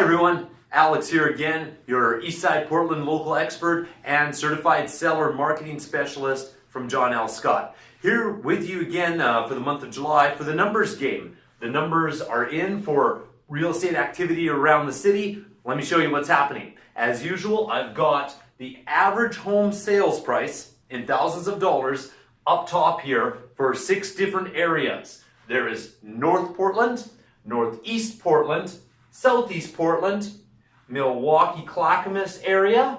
Hi everyone, Alex here again, your Eastside Portland local expert and certified seller marketing specialist from John L. Scott. Here with you again uh, for the month of July for the numbers game. The numbers are in for real estate activity around the city. Let me show you what's happening. As usual, I've got the average home sales price in thousands of dollars up top here for six different areas. There is North Portland, Northeast Portland, Southeast Portland, Milwaukie Clackamas area,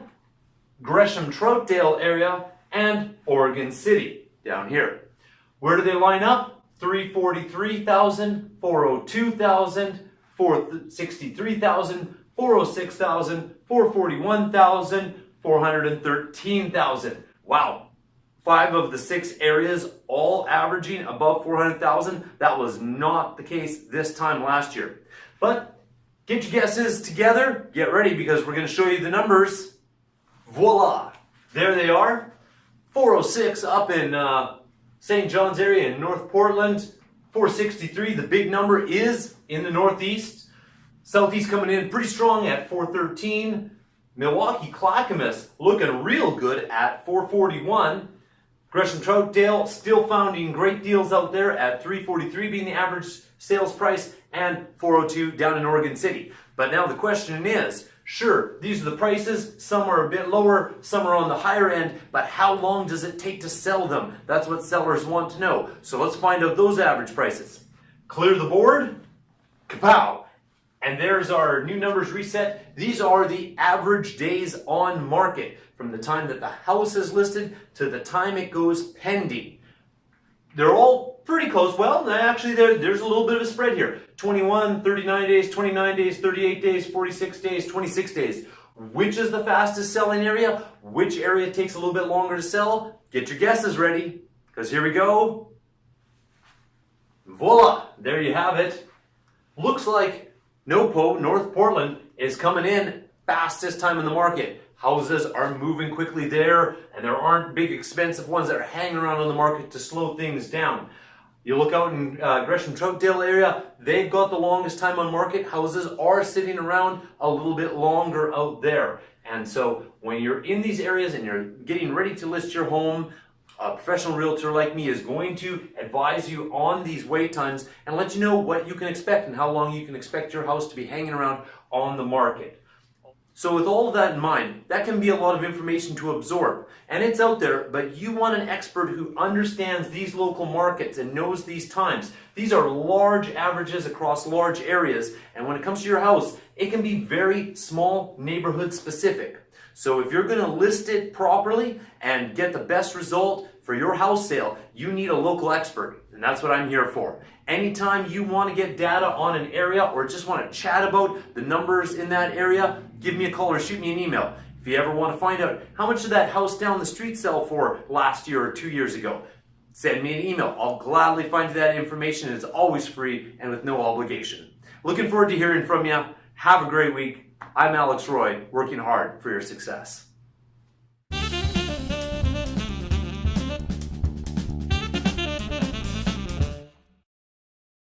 Gresham Troutdale area, and Oregon City down here. Where do they line up? 343,000, 402,000, 463,000, 406,000, 441,000, 413,000. Wow. Five of the six areas all averaging above 400,000. That was not the case this time last year. But Get your guesses together. Get ready because we're going to show you the numbers. Voila! There they are. 406 up in uh, St. John's area in North Portland. 463, the big number, is in the Northeast. Southeast coming in pretty strong at 413. Milwaukie Clackamas looking real good at 441. Gresham Troutdale still finding great deals out there at 343 being the average sales price and 402 down in Oregon City. But now the question is, sure, these are the prices. Some are a bit lower, some are on the higher end, but how long does it take to sell them? That's what sellers want to know. So let's find out those average prices. Clear the board. Kapow! And there's our new numbers reset. These are the average days on market from the time that the house is listed to the time it goes pending. They're all pretty close. Well, actually, there, there's a little bit of a spread here. 21, 39 days, 29 days, 38 days, 46 days, 26 days. Which is the fastest selling area? Which area takes a little bit longer to sell? Get your guesses ready, because here we go. Voila! There you have it. Looks like NoPo, North Portland, is coming in fastest time in the market. Houses are moving quickly there, and there aren't big expensive ones that are hanging around on the market to slow things down. You look out in uh, Gresham Troutdale area, they've got the longest time on market. Houses are sitting around a little bit longer out there. And so when you're in these areas and you're getting ready to list your home, a professional realtor like me is going to advise you on these wait times and let you know what you can expect and how long you can expect your house to be hanging around on the market. So with all of that in mind, that can be a lot of information to absorb. And it's out there, but you want an expert who understands these local markets and knows these times. These are large averages across large areas. And when it comes to your house, it can be very small neighborhood specific. So if you're going to list it properly and get the best result for your house sale, you need a local expert. And that's what I'm here for. Anytime you want to get data on an area or just want to chat about the numbers in that area, give me a call or shoot me an email. If you ever want to find out how much did that house down the street sell for last year or two years ago, send me an email. I'll gladly find you that information. It's always free and with no obligation. Looking forward to hearing from you. Have a great week. I'm Alex Roy, working hard for your success.